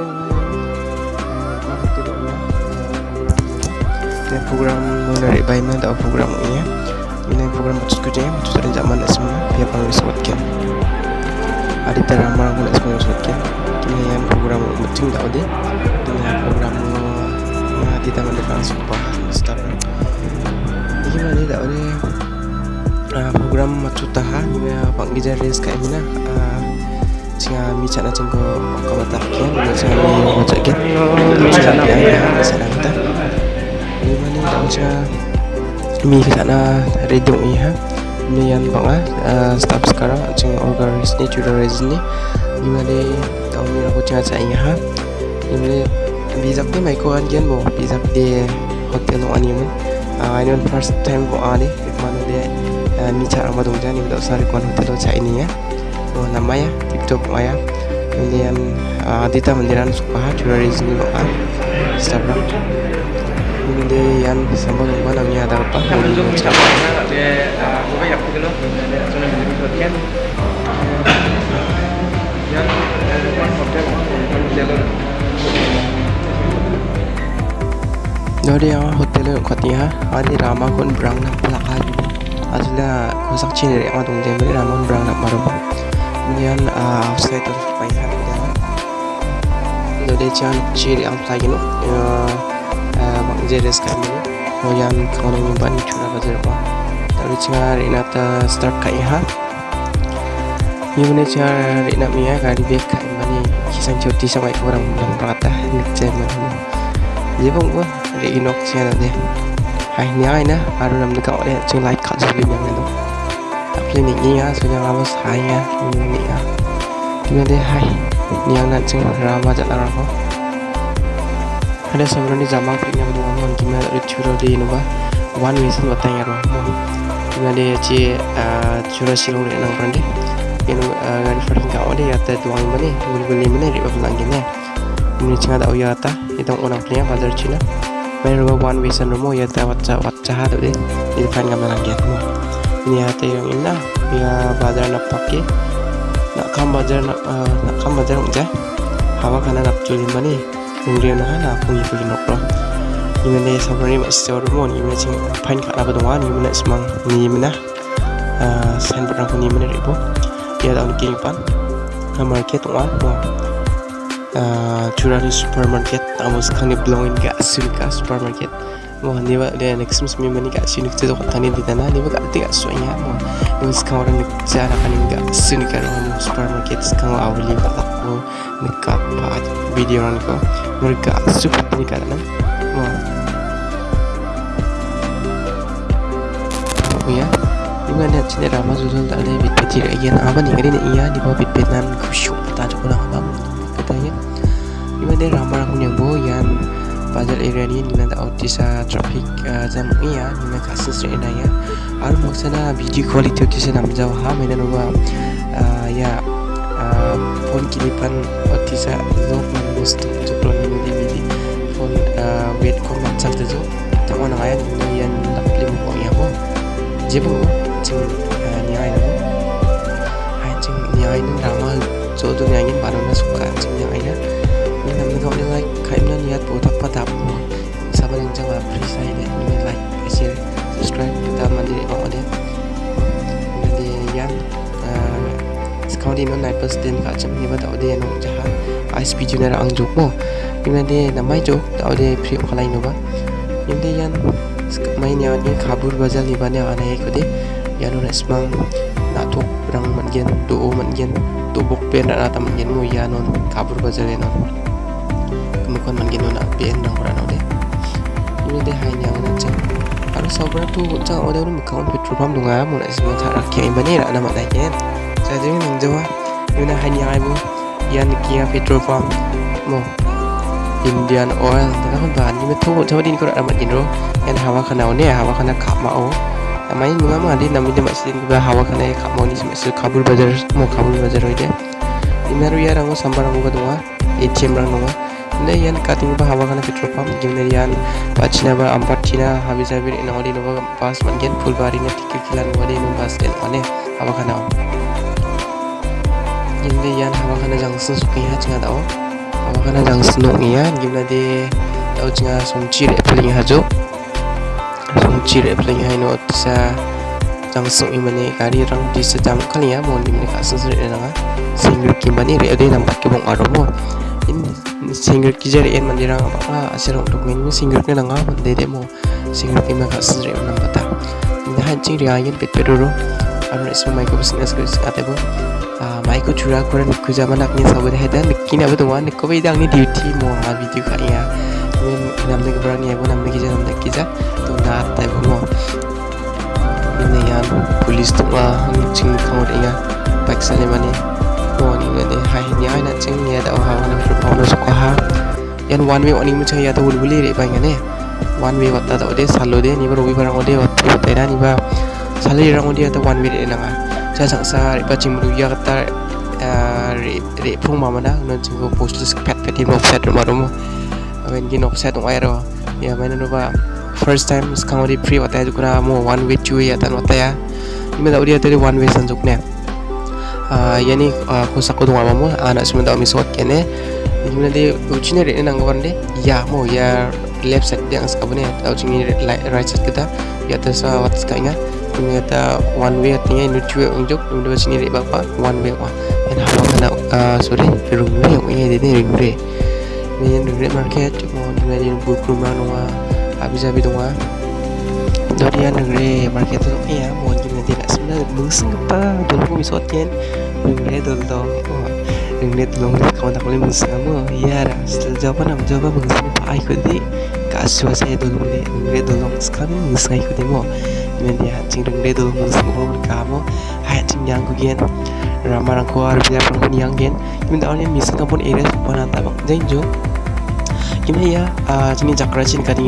uh, tidak dan program menarik baik mana tak program ini ya. Ini program macam kerja macam ada zaman semua panggil sebutkan ada terama aku nak semua sebutkan ini yang program macam tak ada dengan program di taman depan sumpah start ini mana tak ada uh, program macam tahan ni panggil jadi sekarang ni uh, singa mi chana chungko kamata kya mi chana mi macha kya chana ya ya sana kita ni mani daucha mi sana redo i ha. Mi yan banga staff sekarang chung organis ni tutorials ni. Ni mani tau mi aku chana cha i ha. Ni mani bizak ni mai ko an gen mo bizak de hotel no ani mun. I know first time ko ali mana de mi cara madung jani udah sari kon hotel cha ini ya oh, namanya TikTok maya. Kemudian uh, Adita Mandiran Sukaha tourism doa Instagram. Kemudian sambal lupa namanya ada apa? Dari yang hotel yang ada ramah kon berang nak pelakar kusak cina dari yang adung jember ramah berang nak marah. Uh, outside of my hand jadi jangan ciri ang lagi no bang jadi sekarang ini oh yang kalau nyimpan curah bazar apa tapi jangan rinata start kai ha. Ini cara rinat mia kali bek kai mani kisah cuti sama orang bilang berkata nik zaman jadi bang gua rinok siapa deh hai ni ai na baru nam dekat oleh cing like kat sebelum yang itu clinic niya so yang lama saya ini ya. Dengan dia? Hai. Ni yang nak ceng rama jalan aku ada sebenarnya zaman punya berdua mon gimana ada curah di nuba one sih batang ya roh dengan dia ci? Curah silung di nang ini gari faring kau dia ada dua yang mana beli beli mana riba bilang gini ini ceng ada uya ta itu orang bazar Cina. Main rumah one sen rumah ya ada wajah wajah tu deh di depan kamera lagi ini hati yang indah ya bazar nak pakai nak kam bazar nak uh, nak kam bazar aja hawa kana nak culi mani nak aku ikut nak pro ini ni sebenarnya masih jauh rumah ini macam pain doang ini mana semang ini mana. Sign board aku ni mana ribu ya tahun kini pan market tuan mau curah di supermarket tamu sekarang ni belongin ke asli ke supermarket mo ni ba de next mus mi mani ka sini kita ko tani di tanah ni ba ka tiga sonya mo ni sekarang orang ni cara kan enggak sini kan mo supermarket sekarang awali ba ko ni ka pa video ran ko mereka super ni karena mo oh ya. Di mana sini ramah sudah tak ada bit kecil lagi. Apa nih kali ni? Iya di bawah bit benan kusyuk tak ada pulang bazar area ni ni nanda autisa traffic jam iya ni na kasus re na ya ar maksana video quality autisa nam jaw ha mena no ya phone kilipan autisa lok man most to plan ni di di phone wait ko man sak de jo tamo na ya ni yan lapli mo ya mo jebo ching ni ai no hai ching ni ai ni rama jo do ni ai ni ba na suka ching ni ai na ni nam ni ko ni like kai na niat po tak patap mo sabar yang jawa free saya deh ni like share subscribe. Kita mandiri oh deh nanti yang sekarang di mana naik persen kat jam ni pada dia yang jahat. ISP junior ang juk mo ni nanti nama juk tak ada free kalau ini ba ni yang main yang ni kabur bazar ni banyak anak ikut deh yang orang semang nak tu berang manjen tu manjen tu buk pen nak atam manjen mu ya non kabur bazar non kemudian man gino na bien nang ora no de ini de hai nyang na chang aro sabra tu chang ode ro mukhaun petrol pump dunga mo na isma thara kya bani ra na ma dai ken sa de nang jawa yuna hai nyang ai bu yan kia petrol pump. Mo Indian oil. Daga kon ban ni metho chawa din ko ra ma gino? Yan hawa khana ne hawa khana kha ma o. Amai nunga ma di nami de ma sin ba hawa khana kha mo ni se kabul bazar mo kabul bazar hoide imeru ya rango sambar rango dunga ATM rang dunga ne yan cutting ba hawa kana petrol gimne yan pachina ba ampat china habi sabir ina wali no pas man gen full bari na tikir kilan wali no ane hawa kana gimne yan hawa kana jangsun suki ha chinga dao. Awak na jang snok ya gimna de tau chinga somchi re pling hajo somchi re pling hai no tsa jang di sedam kali ya mo dimne ka sesre na single kimbani re ade nam pakke bong aro mo in single kijar en mandira apa asir untuk min single ke nanga mande de mo single kimna ka sesre nam pata in hancing riayen pet pedoro aro isma mai ko bisnes ko ate bo mai ko chura kore nikku zaman akni sabu de hedan nikki na bedo wan nikko be dang ni duty mo ha video ka ya min namne ke berani ya namne ki janam de kiza to na ta mo. Ini yan police tu ma ang ching kau de ya ya da yan one way ya one way da ta ta ri ya ta ri ri mana no ya first time sekarang di free wataya juga mo one way two wataya ini dah udah tadi one way sanjuk ne ya ni aku sakut dong mo anak semua dah misot kene. Ini di ujinya ini nang kawan deh. Ya mo ya left side yang sekarang ni tahu cini right side kita. Ya tersa wat sekanya ini kata one way artinya two way unjuk. Ini dua sini bapa one way wah. Yang hawa kena sorry. Ringre yang ini ini ringre ini ringre market cuma di mana buku rumah rumah. Habi-habi dong ah dari yang negeri market tu ya mohon juga tidak sebenarnya mungsing apa dulu kami sotian negeri dulu dong negeri dulu nggak kawan tak boleh mungsing kamu. Iya dah setelah jawaban am jawab mungsing apa aku di kasu saya dulu nih negeri dulu sekarang mungsing aku di mo. Dengan dia cing dulu mungsing apa berkamu hayat cing yang kugian ramah rangko harus dia pun yang yang misal kampun area sepanjang tabang janjo gimana ya? Sini cakra chin kadang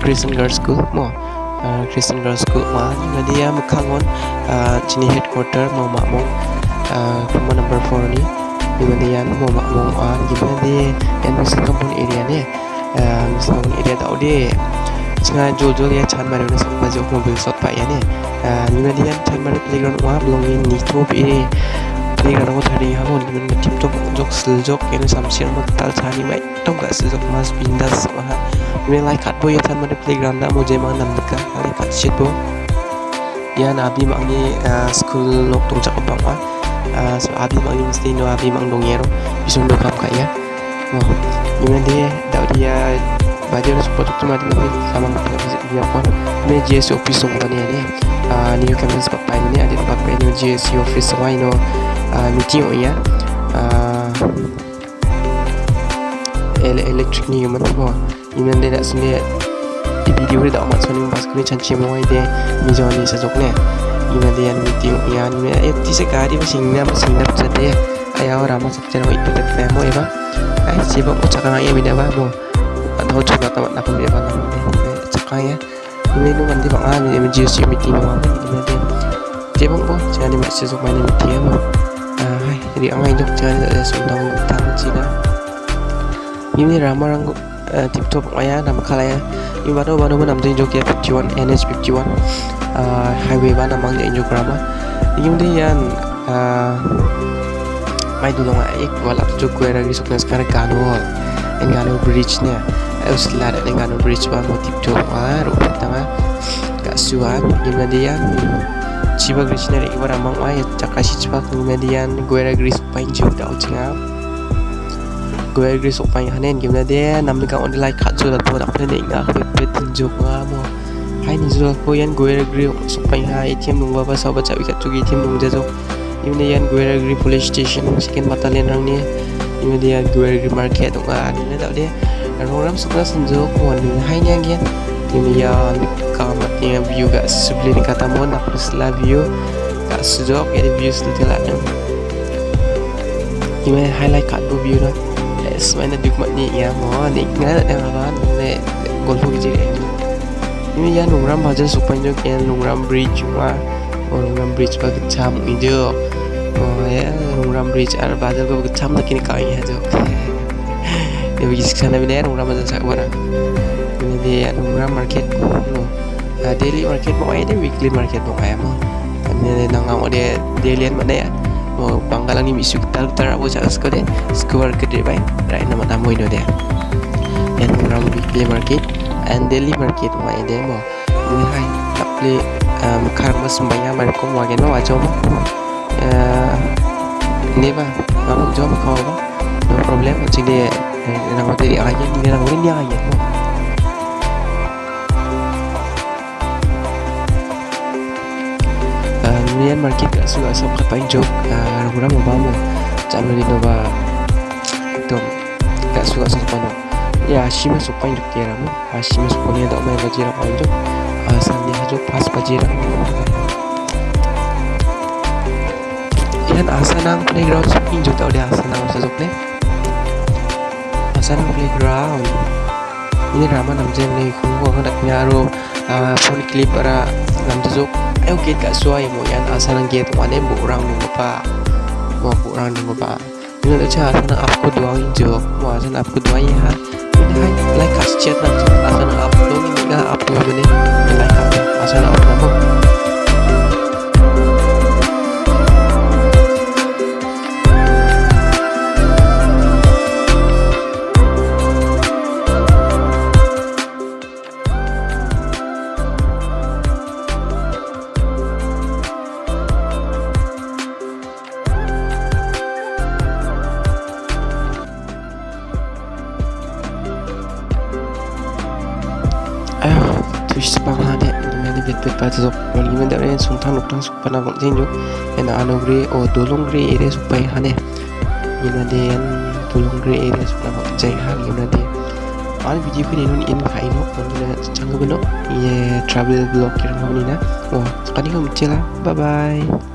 Christian Girls School. Mo Christian Girls School ma nga dia mukhangon uh, headquarter mo makmong uh, kuma number 4 ni. Gimana dia mo makmong uh, gimana dia yan misal kampung area ni. Uh, kampung area tau dia singa jol-jol ya chan mari na sama jok mobil sot pa ya ne gimana dia chan mari playground wa belongin ni to be playground thari ha mon gimana tim jok jok ini samsir mo tal chani mai tom ga sil jok mas bindas ha like kat boy ya chan mari playground? Na mo je mang nam deka ali kat shit bo. Ya na abi mang ni school lok tung chak bang wa. So abi mang ni mesti no abi mang dong yero. Bisung do kam ka ya. Gimana dia dah dia na support tu mati mati sama ngapa dia pun me GS office song tani ni ah new campus pak pai ni ada pak pai ni GS office why no. Meeting ya. Electric ni man iman dia nak sini di video ni dah amat sini pas kini canci mau ide mi jawab ni sejok ni iman dia meeting ya ni eh ti sekali masing ni masing ni pasal dia ayah orang masuk itu tak mau ya ba ai sibuk ucapan ayah bida ba mo atau coba ambil apa namanya cakap ya ini nu nanti bang ini menjadi meeting apa ini nanti dia bang boh jangan sok main meeting ya mau jadi angai jok jangan ada sundang tamu cina ini ramah tip top ya nama kalaya ini baru baru mana namanya jok ya 51 NH 51 highway mana namanya jok ramah ini kemudian mai dulu nggak ik walap jok gue lagi sukses sekarang kanul Engano Bridge nya us la da Engano Bridge ba motif to wa ro tanga ka suan gimadian chiba Bridge nya ibara mang wa ya chakashi chiba gimadian guera gris pain ju da uchinga guera gris pain hanen gimadian namni ka on like khat ju da to da ne nga khwe pe tin ju nga mo hai ni ju ko yan guera gris pain ha ATM nung ba ba sa ba cha wi ka chu gi ATM nung ja jo gimadian guera gris police station second battalion rang ni. Ini dia gue di market tuh kan ini tau dia? Orang suka senjuk wanita hai nya gian ini ya kamatnya view gak sebeli ni kata mau nak setelah view gak sejok jadi view setelah yang gimana highlight kat bu view lah semuanya duk mat ni ya mau ni nggak ada yang apa ni golf kecil ini ya nungram baca supaya juga yang nungram bridge cuma nungram bridge bagi cam itu oh ya nungram bridge ar bazar ko cham na kini kai ha jo de bi sana bine nungram bazar sa wara ini de nungram market. No daily market mo ay de weekly market mo ay mo ini nang ang de daily mana ya mo banggalang ni misu tal tar abo cha sko de square ke de bai rai nama namoi no de and ram weekly market and daily market ma ide mo ni hai Nian market ka suka sa kapay joke Ragura mo ba mo Chalo din ba Ito Ka suka sa pano Ya shima su pain joke kera mo Shima su pano yada umay bajira pain joke Sandi ha pas bajira Yan asanang playground sa pain joke tau dia asanang sa joke ne Asanang playground. Ini rama namjen nih kungko hendak nyaro phone clip para namjen joke eu gate ka suai mo yan asa nang gate wane bu orang nung pa mo bu orang nung pa ini da cha asa nang apko duang injo mo asa nang apko duang ya ini hai like kas chat nang asa nang apko ini ga apko bene like asa nang nok thang suk pa na bang jin jo en ano gre o dolong gre ere suk pai ha ne ni na de en dolong gre ere suk na bang jai ha ni na de an video ko ni nun in khai no on ni na chang go no ye travel blog mchela bye bye